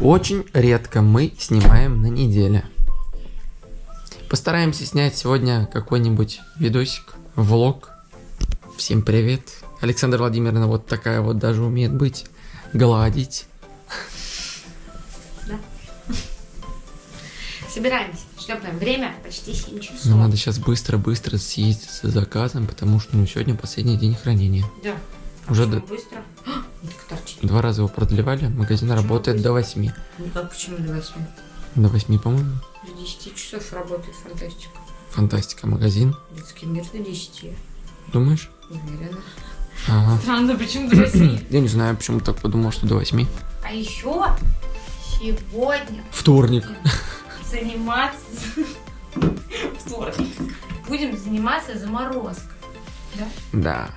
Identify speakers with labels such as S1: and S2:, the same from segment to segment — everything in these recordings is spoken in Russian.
S1: Очень редко мы снимаем на неделе. Постараемся снять сегодня какой-нибудь видосик, влог. Всем привет. Александра Владимировна вот такая вот даже умеет быть. Гладить.
S2: Собираемся, шлепаем. Время почти 7 часов.
S1: Нам надо сейчас быстро-быстро съездить за заказом, потому что ну, сегодня последний день хранения.
S2: Да.
S1: Уже до-
S2: быстро? А.
S1: Два раза его продлевали, магазин
S2: Почему
S1: работает
S2: быстро?
S1: до 8.
S2: Никак, почему до 8?
S1: До 8, по-моему.
S2: До 10 часов работает фантастика.
S1: Фантастика, магазин.
S2: Детский мир до 10.
S1: Думаешь?
S2: Уверена.
S1: Ага.
S2: Странно, почему до 8?
S1: Я не знаю, почему так подумал, что до 8.
S2: А еще сегодня
S1: Вторник.
S2: заниматься... Вторник. Будем заниматься заморозкой. Да?
S1: Да.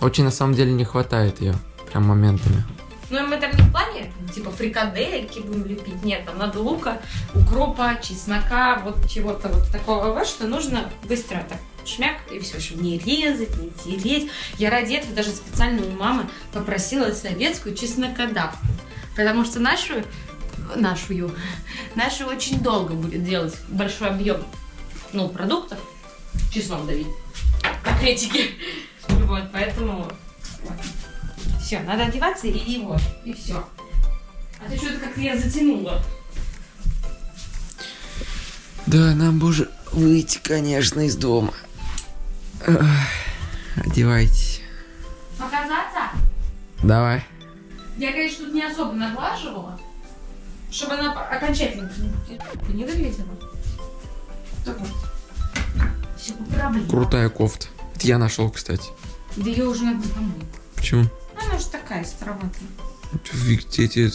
S1: Очень на самом деле не хватает ее. Прям моментами.
S2: Ну, мы там не в плане, типа, фрикадельки будем лепить. Нет, там надо лука, укропа, чеснока, вот чего-то вот такого, вот, что нужно быстро так шмяк, и все, чтобы не резать, не тереть. Я ради этого даже специально у мамы попросила советскую чеснокодавку. Потому что нашу, нашу, нашу очень долго будет делать большой объем, ну, продуктов, чеснок давить, пакетики. Вот, поэтому все, надо одеваться и, и вот, и все. А ты что-то как-то я затянула.
S1: Да, нам бы уже выйти, конечно, из дома. Одевайтесь.
S2: Показаться?
S1: Давай.
S2: Я, конечно, тут не особо наглаживала, чтобы она окончательно не- не выглядела. Так вот. Все.
S1: Крутая кофта. Это я нашел, кстати.
S2: Да ее уже надо помыть.
S1: Почему?
S2: Она же такая староватая.
S1: Эти,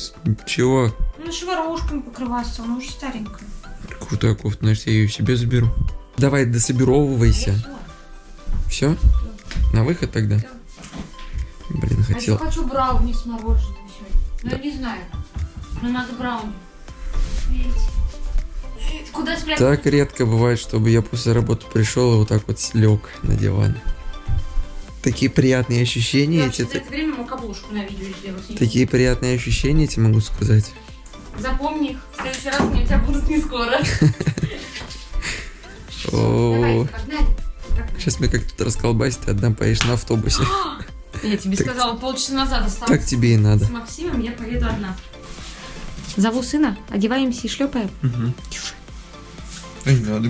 S1: чего?
S2: Ну, шворошками покрываться, она уже старенькая.
S1: Крутая кофта, значит, я ее себе заберу. Давай, дособировывайся. Все? На выход тогда?
S2: Да.
S1: Блин,
S2: А
S1: хотел.
S2: я хочу брауни с мороженым сегодня. Ну, я не знаю. Но надо брауни. Видите? Куда спрятать?
S1: Так редко бывает, чтобы я после работы пришел и вот так вот слег на диван. Такие приятные ощущения
S2: Я
S1: эти.
S2: это время мог обложку на видео сделать.
S1: Такие приятные ощущения, эти могу сказать.
S2: Запомни их. В следующий раз они у тебя будут не скоро.
S1: Сейчас мне как тут расколбасить, ты одна поедешь на автобусе.
S2: Я тебе
S1: Так-
S2: сказала полчаса назад
S1: Так
S2: осталось.
S1: тебе и надо.
S2: С Максимом я поеду одна. Зову сына, одеваемся и шлепаем.
S1: Не надо,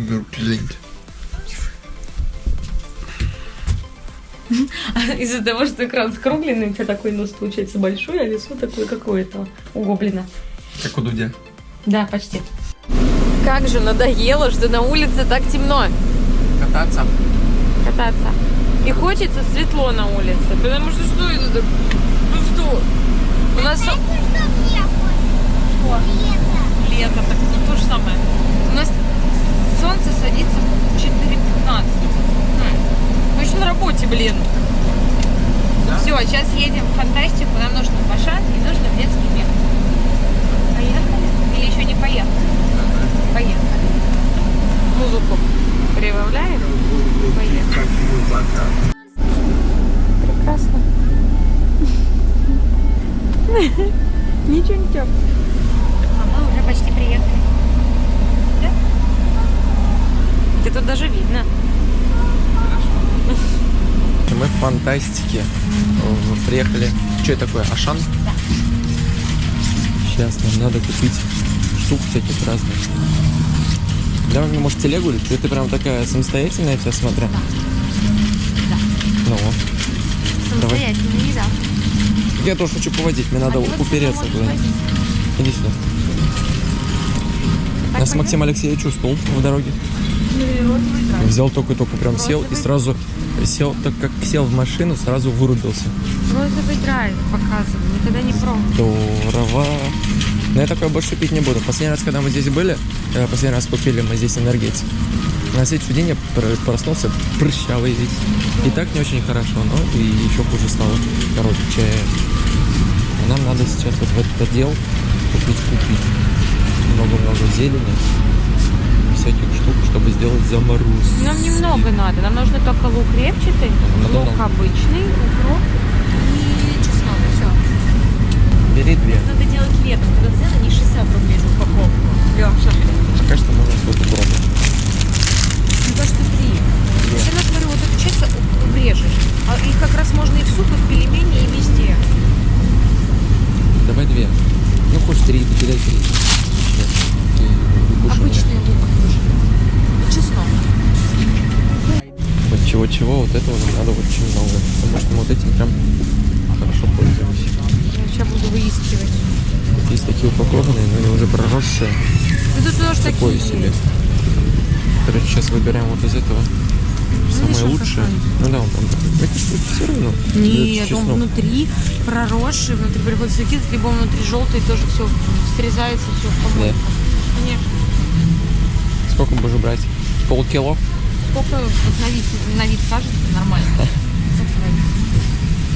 S2: Из-за того, что экран скругленный, у тебя такой нос получается большой, а лицо такое какое-то у гоблина.
S1: Как у Дудя.
S2: Да, почти. Как же надоело, что на улице так темно
S1: Кататься?
S2: кататься. И хочется светло на улице, потому что что это так? Ну что? У нас... со- Что? Лето, так ну, то же самое. У нас солнце садится в 4.15. Еще на работе, блин. Все, сейчас едем в фантастику. Нам нужно в Ашан и нужно в детский мир. Поехали? Или еще не поехали? Поехали. Музыку прибавляем? Поехали. Прекрасно. Ничего не тёп. А мы уже почти приехали. Да? Это тут даже видно.
S1: Э, приехали. Что это такое? Ашан?
S2: Да.
S1: Сейчас нам надо купить штук всяких разных. Давай мне, может, телегу или ты, ты прям такая самостоятельная вся, смотря?
S2: Да.
S1: Ну,
S2: Самостоятельно не да.
S1: я тоже хочу поводить, мне надо
S2: А
S1: упереться куда. Иди сюда.
S2: Так
S1: Я с
S2: понятно?
S1: Максимом Алексеевичем стул в дороге.
S2: Ну.
S1: Взял только-только прям сел и сразу сел, так как сел в машину, сразу вырубился.
S2: Розовый драйв показывай. Никогда не пробовал.
S1: Здорово. Но я такое больше пить не буду. Последний раз, когда мы здесь были, э, последний раз купили мы здесь энергетик. На следующий день я пр- проснулся прыщавый весь. И так не очень хорошо, но и еще хуже стало. Короче, нам надо сейчас вот в этот отдел купить, купить много-много зелени, всяких штук, чтобы сделать заморозку.
S2: Нам немного надо. Нам нужно только лук репчатый,
S1: Надо
S2: лук
S1: много.
S2: обычный, укроп и чеснок. Все.
S1: Бери две.
S2: Надо делать летом, когда цены
S3: Идем, что
S1: Пока что можно сколько пробовать.
S2: Мне кажется, три. Я всегда смотрю, вот эту часть врежешь. А их как раз можно и в суп, и в пельмени, и везде.
S1: Давай две. Ну, хочешь три, кидай три. Ты.
S2: Обычный лук чеснок.
S1: Вот чего-чего, вот этого нам надо очень много. Потому что мы вот этим прям хорошо пользуемся.
S2: Я сейчас буду выискивать.
S1: Вот есть такие упакованные, но они уже проросшие.
S2: Ну тут тоже
S1: Такое
S2: такие
S1: себе. Короче, сейчас выбираем вот из этого самое
S2: еще
S1: лучшее. Ну да, он там такой. Это что все равно.
S2: Нет, он внутри проросший, внутри приходится выкидывать, либо он внутри желтый, тоже все срезается, все в помойку. Конечно.
S1: Сколько будешь брать? Полкило?
S2: Сколько вот на вид, на вид кажется нормально.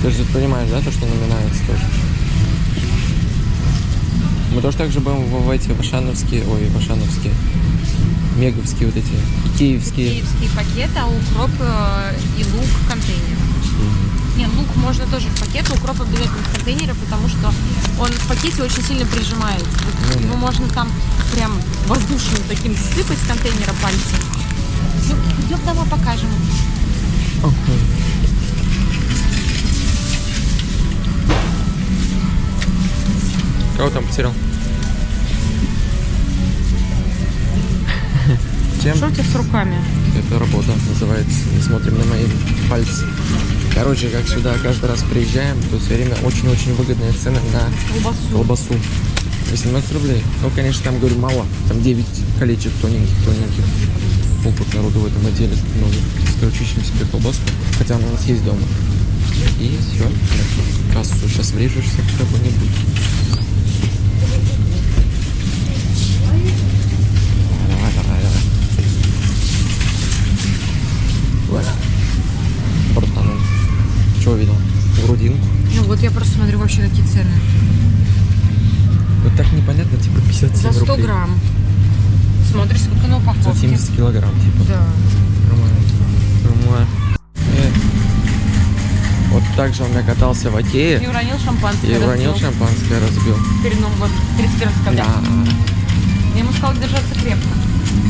S1: Ты же понимаешь, да, то, что наминается тоже? Мы тоже так же будем в, эти вашановские, ой, вашановские, меговские вот эти, икеевские.
S2: Киевский пакет, а укроп э, и лук в контейнере. Не, лук можно тоже в пакет, укроп обязательно в контейнере, потому что он в пакете очень сильно прижимается. Вот
S1: да.
S2: Его можно там прям воздушным таким сыпать с контейнера пальцем. Идем домой покажем.
S1: Кого там потерял? Чем?
S2: Что у тебя с руками?
S1: Это работа называется. Не смотрим на мои пальцы. Короче, как сюда каждый раз приезжаем, то все время очень-очень выгодные цены на
S2: Колбасу.
S1: колбасу. 18 рублей. Ну, конечно, там, говорю, мало. Там 9 колечек тоненьких, тоненьких. Опыт народу в этом отделе много. Короче, ищем себе колбаску. Хотя она у нас есть дома. И все. Кассу сейчас врежешься в кого-нибудь. Давай, давай, давай. Voilà. Братан, чего видел? Грудинку.
S2: Ну вот я просто смотрю вообще какие цены.
S1: 170 килограмм, типа.
S2: Да.
S1: Нормально. Э. Вот так он меня катался в
S2: Акее.
S1: И
S2: уронил шампанское.
S1: И уронил
S2: разбил.
S1: шампанское, разбил.
S2: Перед Новым годом, 31 декабря.
S1: Да.
S2: Я ему сказал держаться крепко.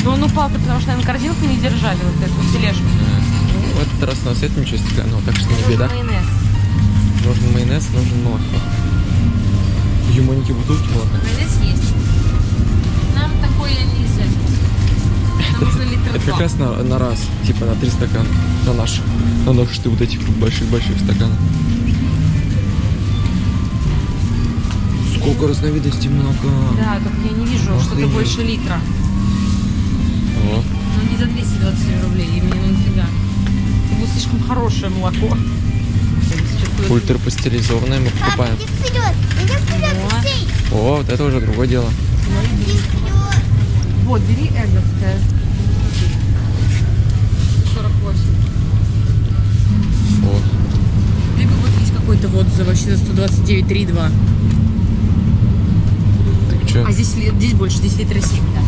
S2: Но он упал, потому что, наверное, корзинку не держали, вот эту тележку.
S1: В этот раз у нас это ничего стеклянного, так что не
S2: нужен
S1: беда.
S2: Нужен майонез.
S1: Нужен майонез, нужен молоко. Юмоники бутылки молока.
S2: Майонез есть. Нужно литр
S1: Это как раз на, на раз, типа на три стакана. На наших. На наших ты вот этих больших-больших стаканов. Сколько разновидностей молока.
S2: Да, только я не вижу что-то больше литра.
S1: Вот.
S2: Ну, не за 227 рублей, и мне ну нафига. Это будет слишком хорошее молоко. Сейчас
S1: Ультрапастеризованное мы покупаем.
S4: Иди вперед! Иди вперед,
S2: О.
S1: О, вот это уже другое дело.
S2: Вот, бери эговское. 48.
S1: Вот.
S2: Либо какой-то вот за вообще за 129,3,2.
S1: Так что?
S2: А здесь, здесь больше, здесь литра 7, да.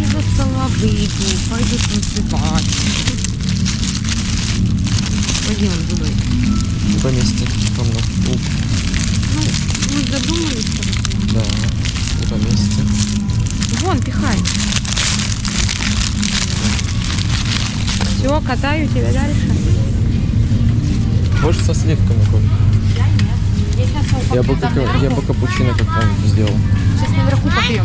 S2: И за стола выйду, пойду танцевать. Пойди он туда.
S1: По. Уп.
S2: Ну, мы задумались.
S1: Да. И по месте.
S2: Вон, пихай. Все, катаю тебя дальше.
S1: Больше со сливками, Коль.
S2: Я нет. Я сейчас
S1: Я бы, как, я бы капучино как-нибудь сделал.
S2: Сейчас наверху попьем.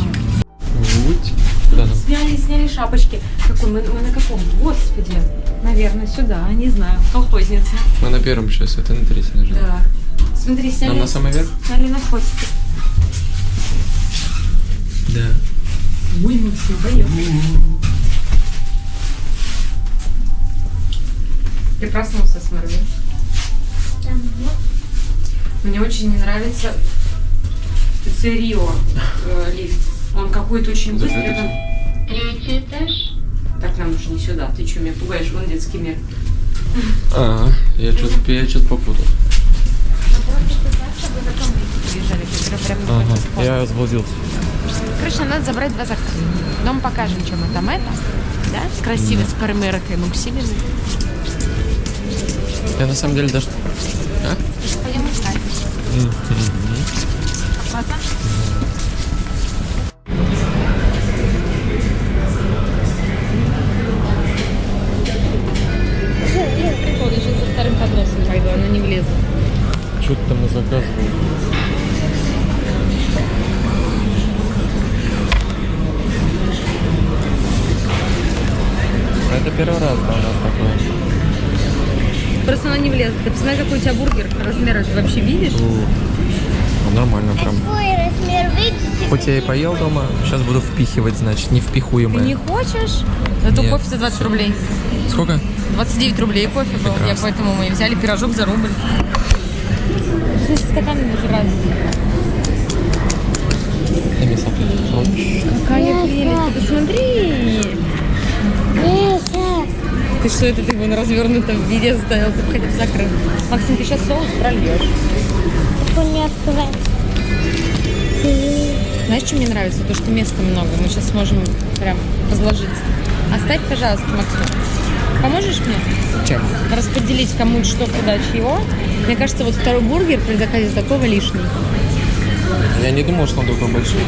S1: Уть. Куда нам?
S3: Сняли, сняли шапочки. Какой, мы, мы на каком? Господи. Наверное, сюда, не знаю. Колхозница.
S1: Мы на первом сейчас, это на третьем нажал.
S3: Да. Смотри, сняли,
S1: Нам на самый верх?
S3: сняли на хвостике.
S1: Да.
S3: Ой, мы все поехали. Ты проснулся, смотри. Мне очень не нравится Рио э, лифт. Он какой-то очень быстрый. Он-
S4: Третий этаж.
S3: Так нам уже не сюда. Ты что, меня пугаешь? Вон детский мир.
S1: А, я что-то я что-то попутал. Ага, я заблудился.
S2: Короче, нам надо забрать два заказа. Дом покажем, чем мы там это. Да? Красиво с перемиркой. Ну, к себе.
S1: Я на самом деле даже... А?
S2: Пойдем искать. Ладно. Прикол, какой у тебя бургер. Размер ты вообще видишь?
S1: Ну, нормально прям.
S4: Какой размер видите?
S1: Хоть я и поел дома, сейчас буду впихивать, значит, не
S2: Ты не хочешь? Зато
S1: Нет.
S2: кофе за 20 рублей.
S1: Сколько?
S2: 29 рублей кофе был. Я
S1: Прекрасно.
S2: поэтому мы взяли пирожок за рубль. Здесь стаканы даже разные.
S1: Дай мне салфетку.
S2: Какая прелесть. Посмотри. Ты что, это ты его на развернутом виде оставил? Ты хотя бы закрыл. Максим, ты сейчас соус прольешь. Знаешь, что мне нравится? То, что места много. Мы сейчас сможем прям разложить. Оставь, пожалуйста, Максим. Поможешь мне?
S1: Чем?
S2: Распределить кому что, куда, чего. Мне кажется, вот второй бургер при заказе такого лишний.
S1: Я не думал, что он такой большой.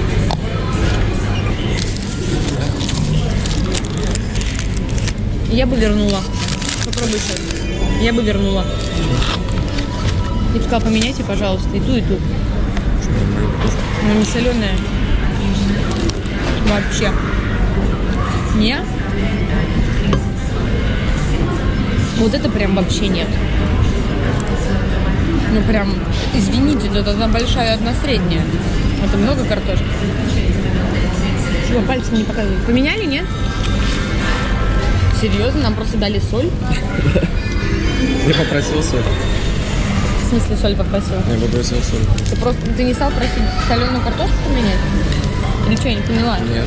S2: Я бы вернула. Попробуй сейчас. Я бы вернула. Я бы сказала, поменяйте, пожалуйста, и ту, и ту. Ну, не соленая. Вообще. Не? Вот это прям вообще нет. Ну прям, извините, тут одна большая, одна средняя. Это много картошки. Чего, пальцем не показывай. Поменяли, нет? Серьезно? Нам просто дали соль?
S1: Я попросил соль.
S2: В смысле соль попросила?
S1: Я попросил соль.
S2: Ты просто ты не стал просить соленую картошку поменять? Или что, я не поняла?
S1: Нет.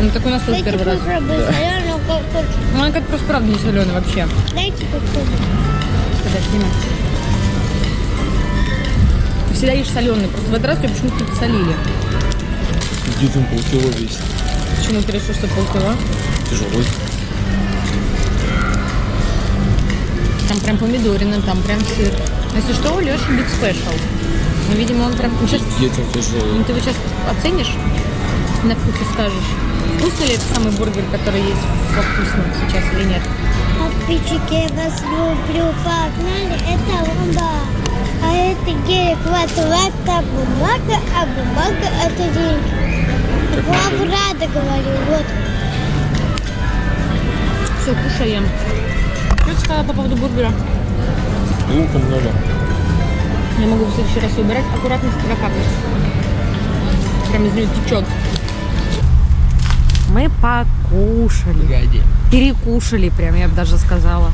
S2: Ну так у нас
S4: Дайте
S2: первый раз.
S4: соленую картошку.
S2: Ну она как просто правда не соленая вообще.
S4: Дайте попробую.
S2: Подожди, Макс. Ты всегда ешь соленый, просто в этот раз тебя почему-то подсолили.
S1: Где там полкило весит?
S2: Почему ты решил, что полкило?
S1: Тяжелый.
S2: Там прям помидорины, там прям сыр. Если что, у Леши Big Special. Ну, видимо, он прям... Ну, сейчас...
S1: Где там тяжелый?
S2: ну, ты его сейчас оценишь, на вкус и скажешь, вкусный ли это самый бургер, который есть во вкусном сейчас или нет.
S4: Подписчики, я вас люблю. Погнали, это бомба. А это гелик, вот, это бумага, а бумага это деньги. Вам рада говорю, вот.
S2: Все, кушаем. Что ты сказала по поводу бургера?
S1: Лука много.
S2: Я могу в следующий раз убирать аккуратно с тебя капает. Прям из нее течет. Мы покушали.
S1: Погоди.
S2: Перекушали прям, я бы даже сказала.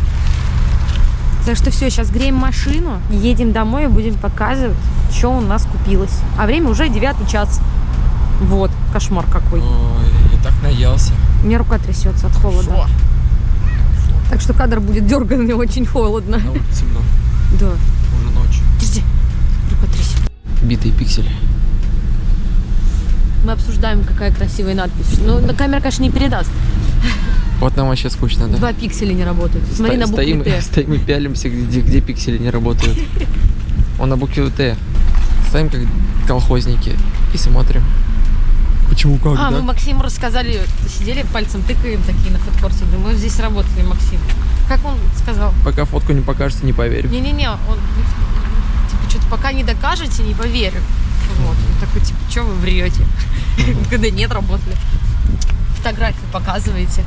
S2: Так что все, сейчас греем машину, едем домой и будем показывать, что у нас купилось. А время уже девятый час. Вот, кошмар какой.
S1: Ой, я так наелся.
S2: У меня рука трясется от холода.
S1: Шо?
S2: Так что кадр будет дерганный, очень холодно.
S1: На улице много.
S2: Да.
S1: Уже ночь.
S2: Подожди, рука трясет.
S1: Битый пиксель.
S2: Мы обсуждаем, какая красивая надпись. Ну, на камера, конечно, не передаст.
S1: Вот нам вообще скучно, да?
S2: Два пикселя не работают. Смотри
S1: Sto-
S2: на букве
S1: стоим,
S2: Т.
S1: стоим и пялимся, где, где пиксели не работают. Он на букве Т. Стоим как колхозники и смотрим. Почему как,
S2: А,
S1: да?
S2: мы Максиму рассказали, сидели пальцем тыкаем такие на фудкорте. Мы здесь работали, Максим. Как он сказал?
S1: Пока фотку не покажете, не поверю.
S2: Не-не-не, он типа что-то пока не докажете, не поверю. Вот. Он такой, типа, что вы врете? Когда нет, работали. Фотографию показываете.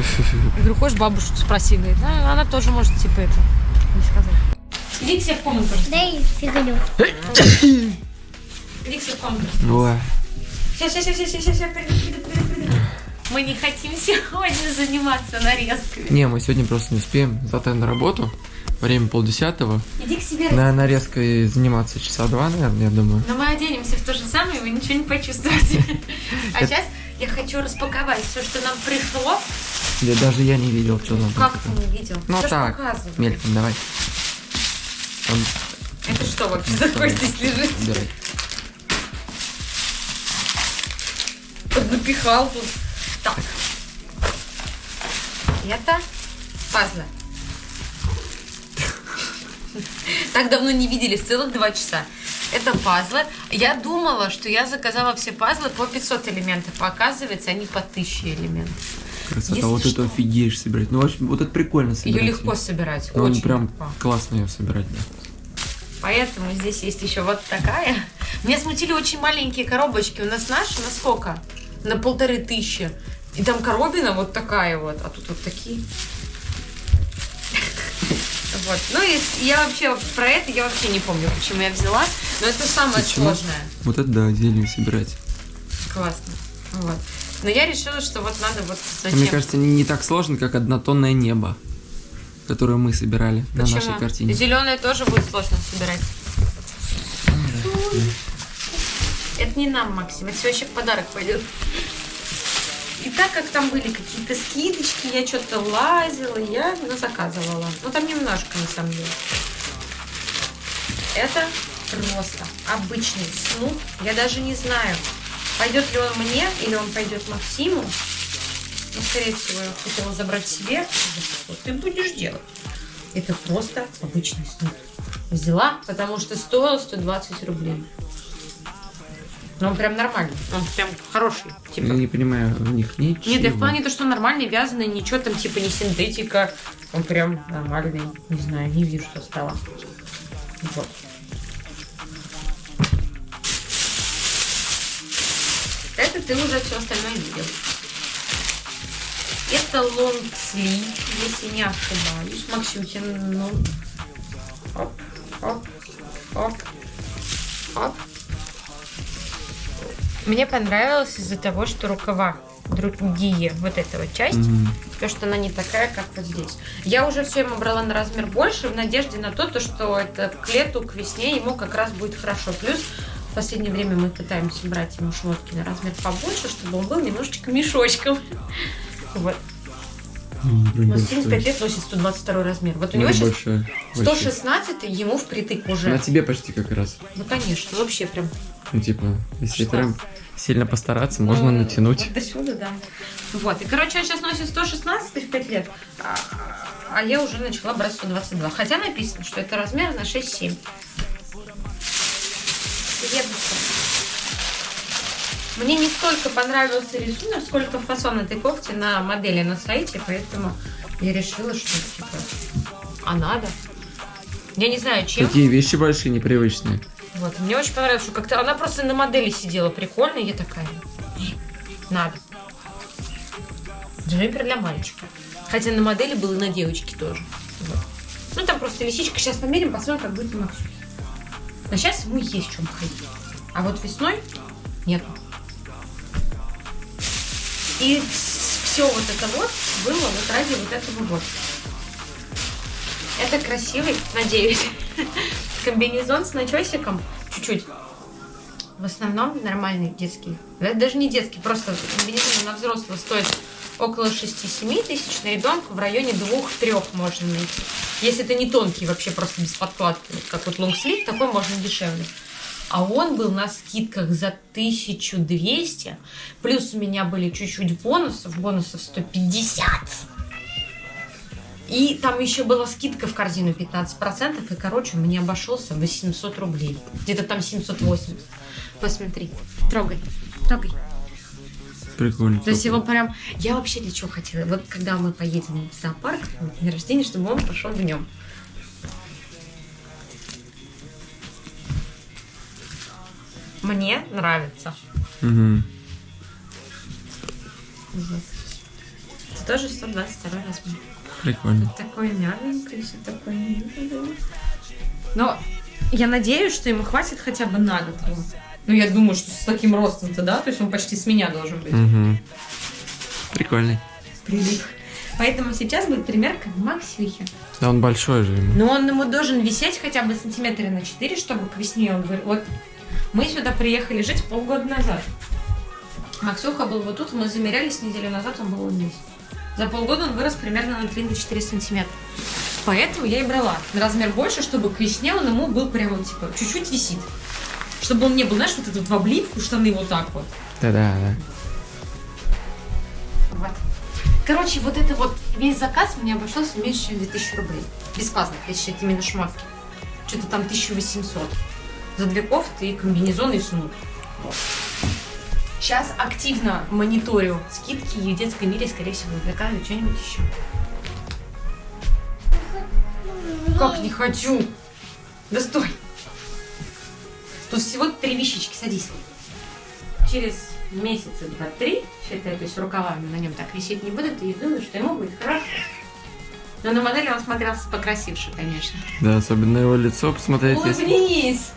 S2: Я говорю, хочешь бабушку спроси? Говорит, «А, она тоже может, типа, это, не сказать. Иди к себе в комнату.
S4: Дай фигурю.
S2: Иди к себе в комнату.
S1: Ой.
S2: Сейчас, сейчас, сейчас, сейчас, сейчас, приду, приду, приду, приду. Мы не хотим сегодня заниматься нарезками.
S1: Не, мы сегодня просто не успеем. Завтра на работу. Время полдесятого.
S2: Иди к себе.
S1: На нарезкой заниматься часа два, наверное, я думаю.
S2: Но мы оденемся в то же самое, и вы ничего не почувствуете. А сейчас я хочу распаковать все, что нам пришло.
S1: Я даже я не видел, что там.
S2: Как ты не видел?
S1: Ну так, мельком, давай. Там,
S2: Это что вообще такое здесь лежит?
S1: убирай.
S2: Напихал тут. Так. Это пазлы. Так давно не виделись, целых два часа. Это пазлы. Я думала, что я заказала все пазлы по 500 элементов, оказывается, они по 1000 элементов.
S1: Красота,
S2: Если
S1: вот
S2: что.
S1: это офигеешь собирать. Ну, в общем, вот это прикольно собирать.
S2: Ее легко собирать,
S1: Ну,
S2: очень
S1: прям
S2: легко.
S1: классно ее собирать, да.
S2: Поэтому здесь есть еще вот такая. Меня смутили очень маленькие коробочки. У нас наша на сколько? На полторы тысячи. И там коробина вот такая вот, а тут вот такие. Вот. Ну и я вообще про это я вообще не помню, почему я взяла. Но это самое
S1: Почему?
S2: сложное.
S1: Вот это да, зелень собирать.
S2: Классно. Вот. Но я решила, что вот надо вот зачем.
S1: Мне кажется, не, не так сложно, как однотонное небо, которое мы собирали на нашей
S2: Почему?
S1: картине.
S2: Зеленое тоже будет сложно собирать. Это не нам, Максим, это все вообще в подарок пойдет. И так как там были какие-то скидочки, я что-то лазила, я заказывала. Ну там немножко на самом деле. Это просто обычный снуп. Я даже не знаю, пойдет ли он мне или он пойдет Максиму. Ну, скорее всего, я хотела забрать себе. Что ты будешь делать? Это просто обычный снуп. Взяла, потому что стоил 120 рублей. Но он прям нормальный. Он прям хороший. Типа.
S1: Я не понимаю, у них ничего.
S2: Нет, я в плане то, что нормальный, вязаный, ничего там типа не синтетика. Он прям нормальный. Не знаю, не вижу, что стало. Вот. Ты уже все остальное видел. Это лонгсли, если не ошибаюсь. Максютин, ну... Оп, оп, оп, оп. Мне понравилось из-за того, что рукава другие, вот эта вот часть,
S1: Мгм.
S2: то, что она не такая, как вот здесь. Я уже все ему брала на размер больше, в надежде на то, то, что это к лету, к весне ему как раз будет хорошо. Плюс в последнее время мы пытаемся брать ему шмотки на размер побольше, чтобы он был немножечко мешочком. Вот. Но
S1: большой.
S2: 75 лет носит 122 размер. Вот у него сейчас
S1: большой, большой.
S2: 116 ему впритык уже.
S1: На тебе почти как раз.
S2: Ну, конечно, вообще прям.
S1: Ну, типа, если прям сильно постараться, можно
S2: Ну,
S1: натянуть.
S2: вот До сюда, да. Вот. И, короче, он сейчас носит 116 в 5 лет, а, а я уже начала брать 122. Хотя написано, что это размер на 6-7. Следующее. Мне не столько понравился рисунок, сколько фасон этой кофты на модели на сайте, поэтому я решила, что типа, а надо. Я не знаю, чем.
S1: Такие вещи большие, непривычные.
S2: Вот, мне очень понравилось, что как-то она просто на модели сидела прикольно, и я такая, «Не, надо. Джемпер для мальчика. Хотя на модели был и на девочке тоже. Вот. Ну, там просто лисичка. Сейчас померим, посмотрим, как будет у. Но сейчас ему есть чем ходить. А вот весной нет. И все вот это вот было вот ради вот этого вот. Это красивый, надеюсь, комбинезон с начесиком. Чуть-чуть. В основном нормальный детский. Это даже не детский, просто комбинезон на взрослого стоит около 6-7 тысяч, на ребенка в районе 2-3 можно найти. Если это не тонкий, вообще просто без подкладки, как вот лонгслив, такой можно дешевле. А он был на скидках за 1200, плюс у меня были чуть-чуть бонусов, бонусов 150. И там еще была скидка в корзину 15%, и, короче, мне обошелся 800 рублей. Где-то там 780. Посмотри. Трогай. Трогай.
S1: Прикольно.
S2: То есть его прям... Я вообще для чего хотела? Вот когда мы поедем в зоопарк на день рождения, чтобы он пошел в нем. Мне нравится.
S1: Мгм.
S2: Вот. Это тоже 122 размер.
S1: Прикольно.
S2: Такой мягенький, все такое миленькое. Но я надеюсь, что ему хватит хотя бы на год. Ну, я думаю, что с таким ростом-то, да? То есть он почти с меня должен быть.
S1: Мгм. Прикольный.
S2: Прилип. Поэтому сейчас будет примерка Максюхи.
S1: Да он большой же ему.
S2: Но он ему должен висеть хотя бы сантиметра на 4, чтобы к весне он говорил. Вот мы сюда приехали жить полгода назад. Максюха был вот тут, мы замерялись неделю назад, он был вот здесь. За полгода он вырос примерно на 3-4 сантиметра. Поэтому я и брала на размер больше, чтобы к весне он ему был прям вот типа чуть-чуть висит. Чтобы он не был, знаешь, вот этот в облипку, штаны вот так вот.
S1: Да-да, да.
S2: Вот. Короче, вот это вот весь заказ мне обошелся меньше, чем 2000 рублей. Без пазлов, если считать именно шмотки. что-то там 1800. За две кофты и комбинезон и снуд. Сейчас активно мониторю скидки и в детском мире, скорее всего, заказываю что-нибудь еще. Как не хочу? Да стой! Тут всего три вещички, садись. Через месяца два-три, считай, то есть рукавами на нем так висеть не будут, и думаю, что ему будет хорошо. Но на модели он смотрелся покрасивше, конечно.
S1: Да, особенно его лицо посмотреть. если-
S2: Улыбнись!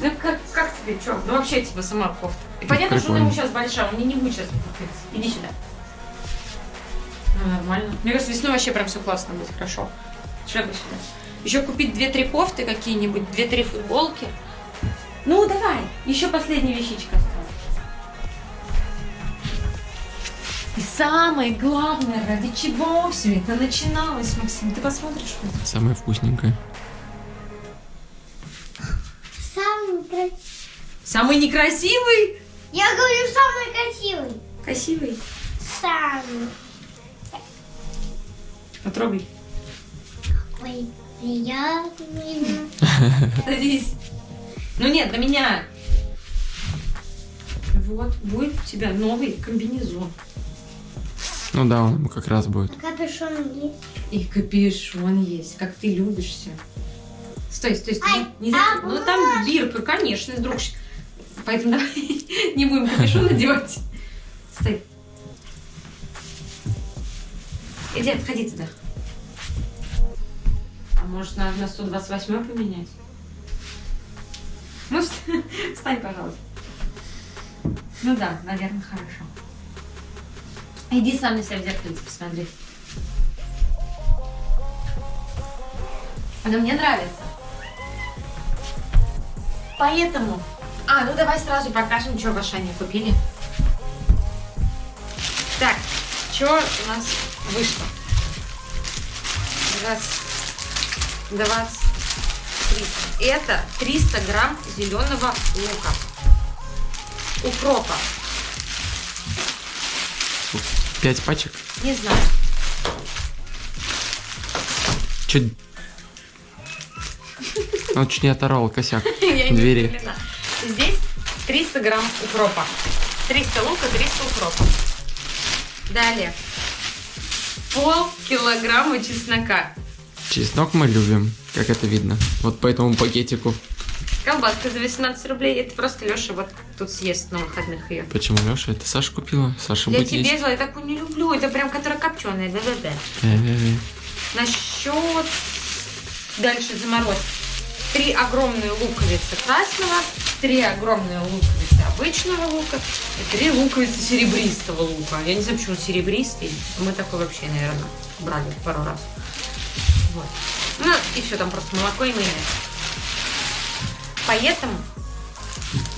S2: Ну как, как тебе, что? Ну вообще типа сама кофта. И понятно, что он ему сейчас большая, он не будет сейчас. Иди сюда. Ну нормально. Мне кажется, весной вообще прям все классно будет, хорошо. Шляпу сюда. Еще купить две-три кофты какие-нибудь, две-три футболки. Ну давай, еще последняя вещичка осталась. И самое главное, ради чего все это начиналось, Максим, ты посмотришь?
S1: Самое вкусненькое.
S4: Самый красивый.
S2: Самый некрасивый?
S4: Я говорю, самый красивый.
S2: Красивый.
S4: Самый.
S2: Потрогай.
S4: Ой, приятный.
S2: Садись. Ну нет, для меня. Вот, будет у тебя новый комбинезон.
S1: Ну да, он ему как раз будет.
S4: Капюшон есть.
S2: И капюшон есть, как ты любишь все. Стой, стой, стой.
S4: Ай,
S2: не, не
S4: а.
S2: Ну там бирка, конечно, друг. Поэтому давай не будем капюшон надевать. Стой. Иди, отходи туда. Может надо на 128 поменять? Ну, вст- встань, пожалуйста. Ну да, наверное, хорошо. Иди сам на себя в зеркальце посмотри. Она мне нравится. Поэтому... А, ну давай сразу покажем, что в Ашане купили. Так, что у нас вышло? Раз, двадцать, три. Это 300 грамм зеленого лука. Укропа.
S1: Пять пачек.
S2: Не знаю.
S1: Чуть... Он чуть не оторвал косяк двери.
S2: Здесь 300 грамм укропа. 300 лука, 300 укропа. Далее. Пол килограмма чеснока.
S1: Чеснок мы любим, как это видно. Вот по этому пакетику.
S2: Колбаска за 18 рублей. Это просто Леша вот тут съест на выходных ее.
S1: Почему, Леша? Это Саша купила? Саша
S2: Я
S1: будет
S2: тебе
S1: есть.
S2: я такую не люблю. Это прям которая копченая. Да-да-да. Насчет... Дальше заморозь. Три огромные луковицы красного, три огромные луковицы обычного лука и три луковицы серебристого лука. Я не знаю, почему серебристый. Мы такой вообще, наверное, брали пару раз. Вот. Ну, и все, там просто молоко и майонез. Поэтому,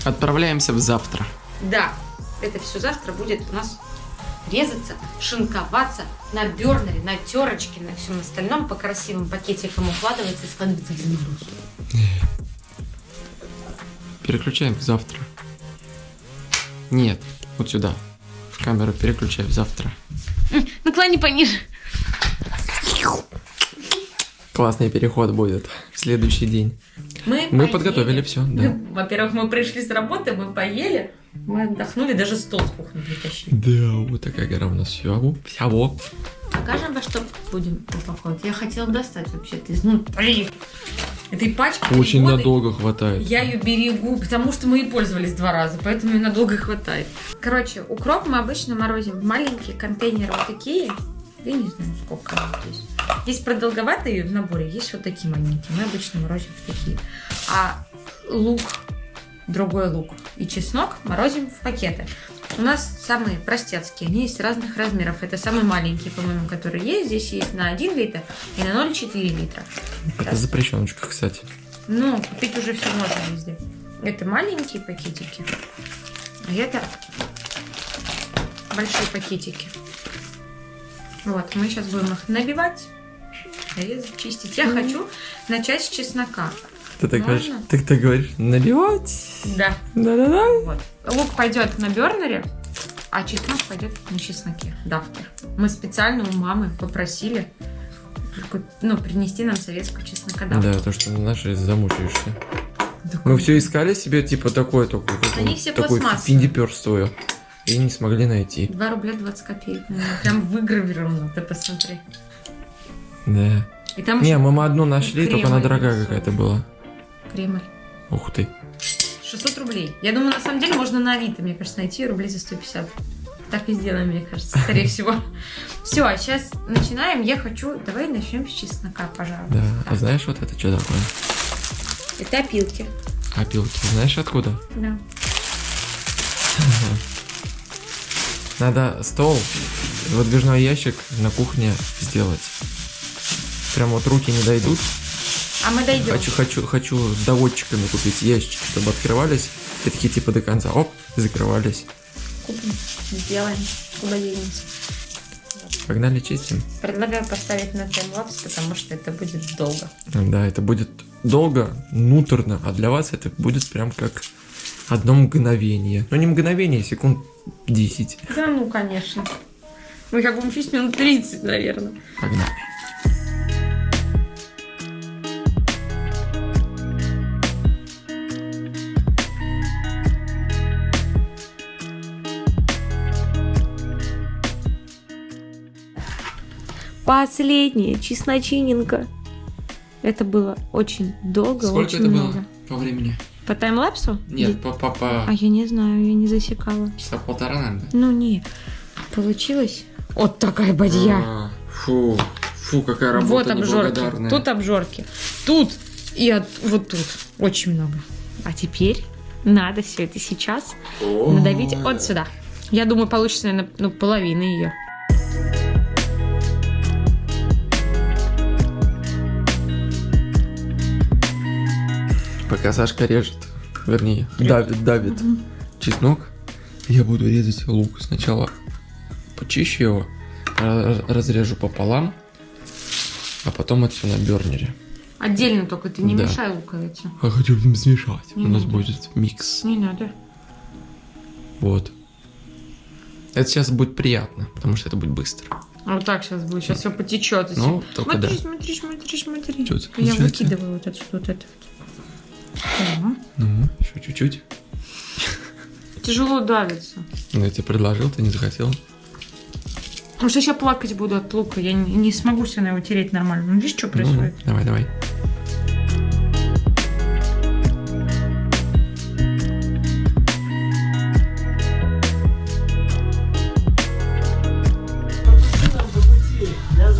S1: Отправляемся в завтра.
S2: да, это все завтра будет у нас резаться, шинковаться на бернере, на терочке, на всем остальном по красивым пакетикам укладывается и складывается в заморозку.
S1: Переключаем в завтра. Нет, вот сюда. В камеру переключаем завтра.
S2: Наклони пониже.
S1: Классный переход будет в следующий день.
S2: Мы,
S1: Мы
S2: поели.
S1: подготовили все, да.
S2: Ну, Во-первых, мы пришли с работы, мы поели, мы отдохнули, даже стол с кухни притащили.
S1: Да, вот такая гора у нас всего. Всего.
S2: Покажем, во что будем упаковывать. Я хотела достать вообще-то изнутри этой пачки.
S1: Очень
S2: года.
S1: надолго хватает.
S2: Я ее берегу, потому что мы и пользовались два раза, поэтому ее надолго хватает. Короче, укроп мы обычно морозим в маленькие контейнеры вот такие. Я не знаю, сколько здесь. Есть продолговатые в наборе, есть вот такие маленькие. Мы обычно морозим в такие. А лук, другой лук и чеснок морозим в пакеты. У нас самые простецкие, они есть разных размеров. Это самые маленькие, по-моему, которые есть. Здесь есть на 1 литр и на 0,4 литра.
S1: Это запрещеночка, кстати.
S2: Ну, купить уже все можно везде. Это маленькие пакетики, а это большие пакетики. Вот, мы сейчас будем их набивать, резать, чистить. Я хочу начать с чеснока.
S1: Ты так
S2: Можно?
S1: говоришь, ты так говоришь, набивать.
S2: Да,
S1: Да-да-да.
S2: вот. Лук пойдет на бернере, а чеснок пойдет на чесноке. Дафтер. Мы специально у мамы попросили, ну, принести нам советскую чеснокодавку.
S1: Да, то, что наши замучаешься.
S2: Да
S1: Мы все искали себе, типа, такое, такое,
S2: Они все пластмассовые.
S1: финдиперство. И не смогли найти.
S2: 2 рубля 20 копеек. Прям выгравировано, ты посмотри.
S1: Да.
S2: И там
S1: Не, мы одну нашли, только она дорогая какая-то была.
S2: Кремль.
S1: Ух ты.
S2: 600 рублей. Я думаю, на самом деле можно на Авито, мне кажется, найти рублей за 150. Так и сделаем, мне кажется, скорее всего. Все, а сейчас начинаем. Я хочу... Давай начнем с чеснока, пожалуйста.
S1: Да. А знаешь, вот это что такое?
S2: Это опилки.
S1: Опилки. Знаешь откуда?
S2: Да.
S1: Надо стол, выдвижной ящик на кухне сделать. Прям вот руки не дойдут.
S2: А мы дойдем.
S1: Хочу, хочу, хочу доводчиками купить ящики, чтобы открывались. И такие типа до конца. Оп, закрывались.
S2: Купим, сделаем. Куда денемся?
S1: Погнали чистим.
S2: Предлагаю поставить на таймлапс, потому что это будет долго.
S1: Да, это будет долго, нуторно, а для вас это будет прям как одно мгновение. Ну не мгновение, секунд 10.
S2: Да ну, конечно. Мы как будем чистить минут 30, наверное.
S1: Погнали.
S2: Последняя чесночиненко. Это было очень долго, очень много.
S1: по времени?
S2: По таймлапсу?
S1: Нет, по, по, по
S2: А я не знаю, я не засекала.
S1: часа полтора, наверное.
S2: Ну не, получилось. Вот такая бадья.
S1: А, Фу, фу, какая работа
S2: вот обжорки. Тут обжорки. Тут и от- вот тут. Очень много. А теперь надо все это сейчас надавить вот сюда. Я думаю, получится, наверное, ну, половина ее.
S1: Пока Сашка режет, вернее, давит, давит чеснок, я буду резать лук. Сначала почищу его, ра- разрежу пополам, а потом это все на бернере.
S2: Отдельно только ты не
S1: Да.
S2: мешай луковицу.
S1: А хочу смешать.
S2: Не
S1: У нас
S2: надо.
S1: будет микс.
S2: Не надо.
S1: Вот. Это сейчас будет приятно, потому что это будет быстро.
S2: А вот так сейчас будет. Сейчас все потечет.
S1: Ну, только
S2: смотри,
S1: да.
S2: смотри, смотри, смотри.
S1: Чё это
S2: Я выкидываю вот отсюда вот это. вот.
S1: Ну, еще чуть-чуть.
S2: Тяжело давится.
S1: Ну, я тебе предложил, ты не захотел.
S2: Потому что сейчас плакать буду от лука. Я не, не смогу себя на его тереть нормально. Ну, видишь, что
S1: Ну,
S2: происходит?
S1: ну, давай, давай.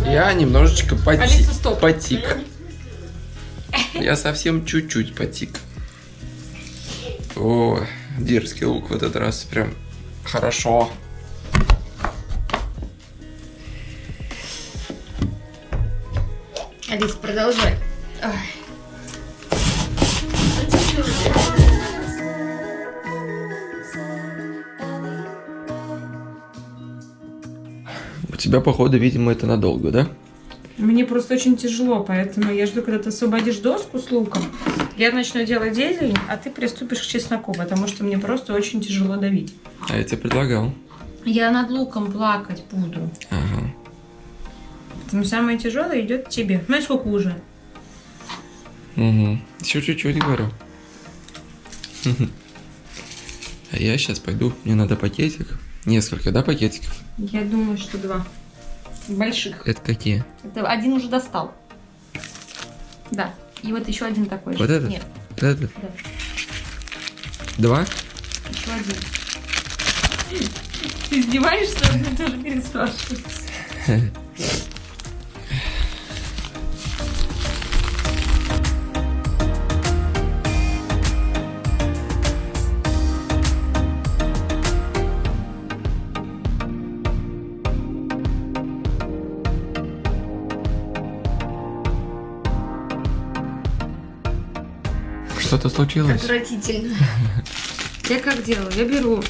S1: Я немножечко поти-
S2: Алиса, стоп.
S1: потик. Я совсем чуть-чуть потик. О, дерзкий лук в этот раз прям хорошо.
S2: Алис, продолжай. Ай.
S1: У тебя, походу, видимо, это надолго, да?
S2: Мне просто очень тяжело, поэтому я жду, когда ты освободишь доску с луком. Я начну делать зелень, а ты приступишь к чесноку, потому что мне просто очень тяжело давить.
S1: А я тебе предлагал.
S2: Я над луком плакать буду.
S1: Ага.
S2: Поэтому самое тяжелое идет тебе. Ну и сколько уже?
S1: Угу. Еще чуть-чуть говорю. А я сейчас пойду. Мне надо пакетик. Несколько, да, пакетиков?
S2: Я думаю, что два. Больших.
S1: Это какие?
S2: Это один уже достал. Да. И вот еще один такой же.
S1: Вот этот?
S2: Нет,
S1: Вот этот?
S2: да.
S1: Два?
S2: Еще один. Ты издеваешься? Мне тоже переспрашивать.
S1: Что-то случилось?
S2: Отвратительно. Я как делаю? Я беру,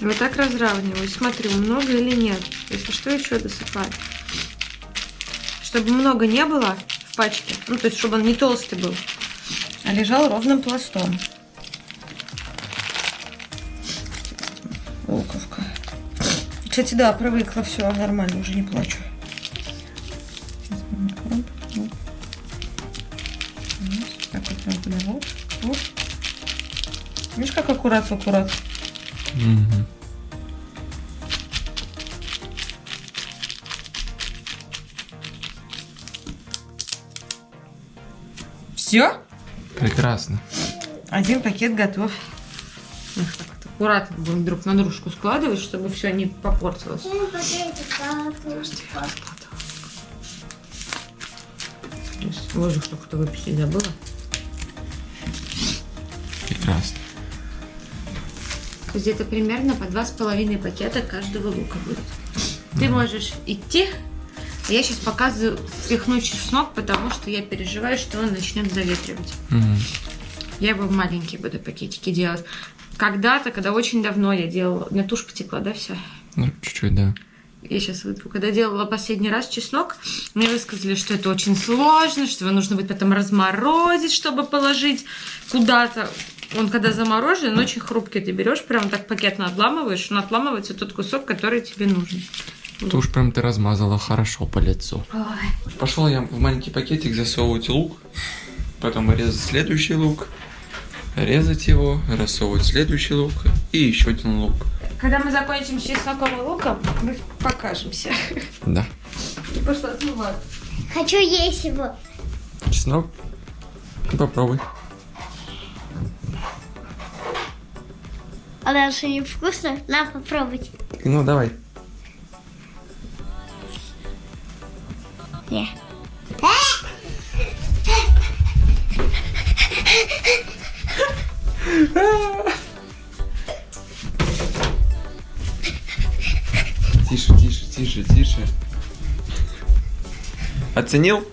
S2: вот так разравниваю, смотрю, много или нет. Если что, еще досыпаю. Чтобы много не было в пачке, ну, то есть, чтобы он не толстый был, а лежал ровным пластом. Луковка. Кстати, да, привыкла, все, нормально, уже не плачу. Аккуратно, аккуратно.
S1: Мгм.
S2: Все?
S1: Прекрасно.
S2: Один пакет готов. Эх, так вот аккуратно будем друг на дружку складывать, чтобы все не попортилось. Воздух только что выпустить забыла.
S1: Прекрасно.
S2: Где-то примерно по два с половиной пакета каждого лука будет. Ты можешь идти. А я сейчас показываю впихну чеснок, потому что я переживаю, что он начнет заветривать.
S1: Мгм.
S2: Я его в маленькие буду пакетики делать. Когда-то, когда очень давно я делала, у меня тушь потекла, да, вся?
S1: Ну, чуть-чуть, да.
S2: Я сейчас вытру. Когда делала последний раз чеснок, мне высказали, что это очень сложно, что его нужно будет потом разморозить, чтобы положить куда-то. Он когда заморожен, он очень хрупкий. Ты берешь, прям так пакетно отламываешь, он отламывается тот кусок, который тебе нужен.
S1: Ты уж прям ты размазала хорошо по лицу. Пошел я в маленький пакетик засовывать лук, потом резать следующий лук, резать его, рассовывать следующий лук и еще один лук.
S2: Когда мы закончим с чесноком и луком, мы покажемся.
S1: Да.
S2: И пошла отмывать.
S4: Хочу есть его.
S1: Чеснок. Ну, Попробуй.
S4: А дальше не вкусно? На, попробуйте.
S1: Ну, давай.
S4: Не.
S1: Тише, тише, тише, тише. Оценил?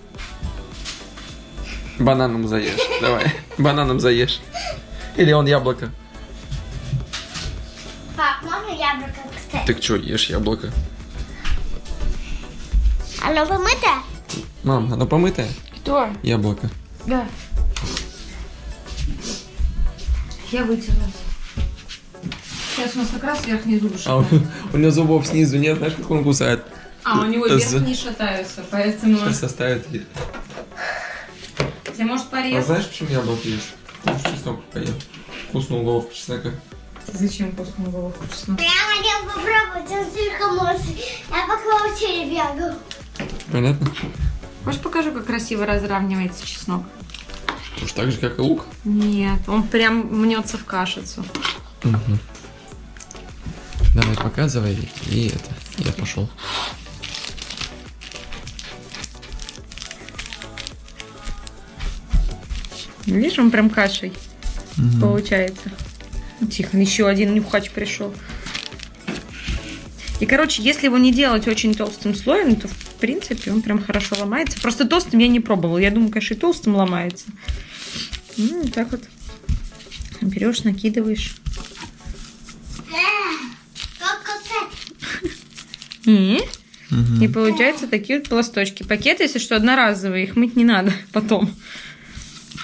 S1: Бананом заешь. Давай. Бананом заешь. Или он яблоко.
S4: Можно яблоко, кстати?
S1: Ты что, ешь яблоко?
S4: Оно помыто?
S1: Мам, оно помытое?
S2: Кто?
S1: Яблоко.
S2: Да. Я вытерлась. Сейчас у нас как раз верхний зуб
S1: А у, у него зубов снизу нет, знаешь, как он кусает?
S2: А, у него
S1: З-
S2: верхние шатаются, поэтому...
S1: Сейчас оставит.
S2: Тебе может
S1: А
S2: порезать?
S1: знаешь, почему яблоко ешь? Потому что чеснок поел. Вкусную головку чеснока.
S2: Зачем вкусную головку чеснока?
S4: Я хотел попробовать, он слишком острый. Я по квартире бегаю.
S1: Понятно?
S2: Хочешь покажу, как красиво разравнивается чеснок?
S1: Уж так же, как и лук.
S2: Нет, он прям мнется в кашицу.
S1: Мгм. Давай, показывай. И это, я пошел.
S2: Видишь, он прям кашей получается. Тихо, еще один нюхач пришел. И, короче, если его не делать очень толстым слоем, то, в принципе, он прям хорошо ломается. Просто толстым я не пробовала. Я думаю, конечно, и толстым ломается. Ну, вот так вот. Берешь, накидываешь. И, и получаются такие вот пласточки. Пакеты, если что, одноразовые, их мыть не надо потом.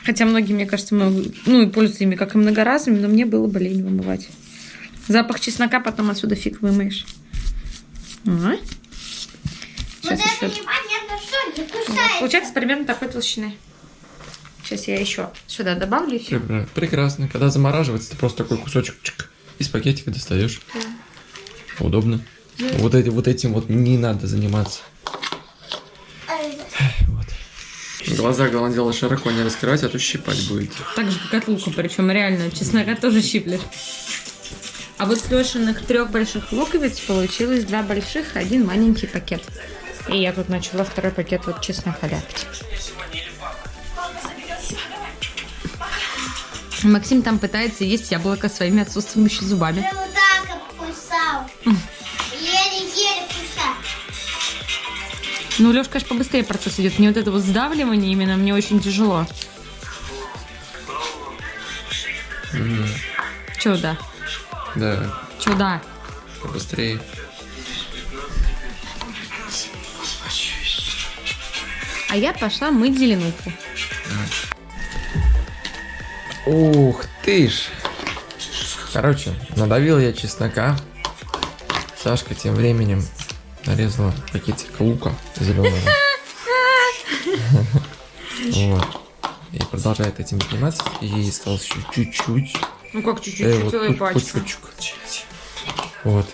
S2: Хотя многие, мне кажется, много, ну и пользуются ими как и многоразовыми, но мне было бы лень вымывать. Запах чеснока потом отсюда фиг вымоешь. Ага.
S4: Вот
S2: Сейчас
S4: это
S2: еще.
S4: непонятно что, не
S2: Вот.
S4: кусается.
S2: Получается примерно такой толщины. Сейчас я еще сюда добавлю и все.
S1: Пре- Прекрасно. Когда замораживается, ты просто такой кусочек чик, из пакетика достаешь. Удобно. Вот, эти, вот этим вот не надо заниматься. Глаза, дело, широко не раскрывать, а то щипать будет.
S2: Так же, как от лука, причем реально чеснока тоже щиплешь. А вот с Лешиных трех больших луковиц получилось два больших, один маленький пакет. И я тут начала второй пакет вот чеснока ляпать. Максим там пытается есть яблоко своими отсутствующими зубами. Ну, Лёшка, конечно, побыстрее процесс идет. Мне вот это вот сдавливание именно, мне очень тяжело. Чё да?
S1: Да,
S2: Чё да?
S1: побыстрее.
S2: А я пошла мыть зеленуху.
S1: Ух ты ж. Короче, надавил я чеснока. Сашка тем временем нарезала пакетик лука зеленого. Вот. И продолжает этим заниматься. И осталось еще чуть-чуть.
S2: Ну как чуть-чуть,
S1: Э, вот
S2: целая
S1: по
S2: пачка.
S1: Вот.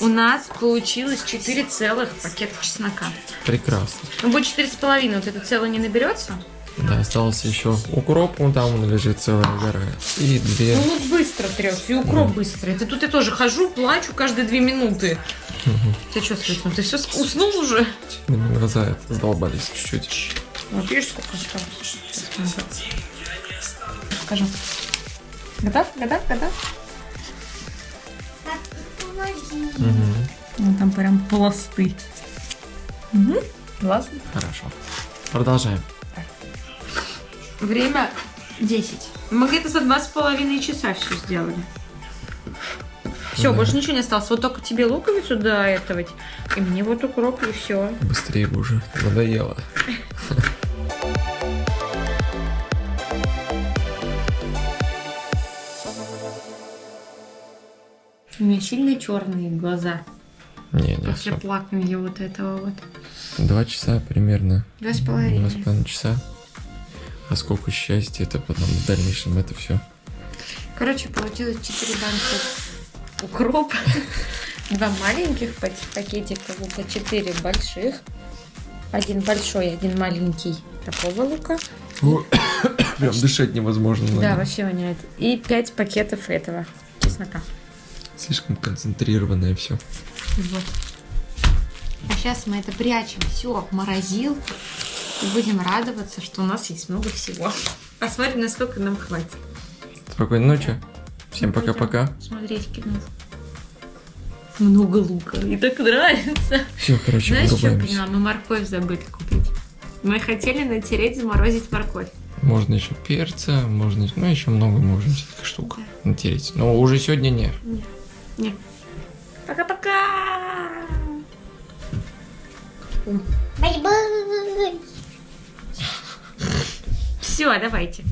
S2: У нас получилось 4 целых пакета чеснока.
S1: Прекрасно.
S2: Ну, будет четыре с половиной, вот это целое не наберется.
S1: Да, остался еще укроп, вон там он лежит целая гора. И две.
S2: Ну, лук быстро трется, и укроп быстро. Это тут я тоже хожу, плачу каждые две минуты. Ты что, слышно? Ты все уснул уже?
S1: Глаза задолбались чуть-чуть.
S2: Вот видишь, сколько осталось? Скажу. Готов? Готов? Готов?
S1: Мгм.
S2: Ну, там прям пласты. Угу. Классно.
S1: Хорошо. Продолжаем.
S2: Время 10. Мы где-то за два с половиной часа все сделали. Все,
S1: Да.
S2: больше ничего не осталось. Вот только тебе луковицу до этого. И мне вот укроп, и все.
S1: Быстрее бы уже. Надоело.
S2: У меня сильно черные глаза.
S1: Не, не,
S2: После плакания вот этого вот.
S1: Два часа примерно.
S2: Два с
S1: Два
S2: половиной.
S1: с половиной часа. А сколько счастья это потом в дальнейшем это все.
S2: Короче, получилось 4 банки укропа. Два маленьких пак- пакетика лука, 4 больших. Один большой, один маленький такого лука.
S1: Прям дышать невозможно.
S2: Да,
S1: наверное.
S2: вообще воняет. И 5 пакетов этого чеснока.
S1: Слишком концентрированное все.
S2: Вот. А сейчас мы это прячем все в морозилку и будем радоваться, что у нас есть много всего. Посмотрим, насколько нам хватит.
S1: Спокойной ночи. Всем пока-пока.
S2: Смотреть кино. Много лука. И так нравится.
S1: Все, короче,
S2: Знаешь, что я поняла? Мы морковь забыли купить. Мы хотели натереть, заморозить морковь.
S1: Можно еще перца, можно, ну еще много можно всяких штук натереть. Но уже сегодня не.
S2: Не. Пока-пока!
S4: Bye-bye.
S2: Все, давайте.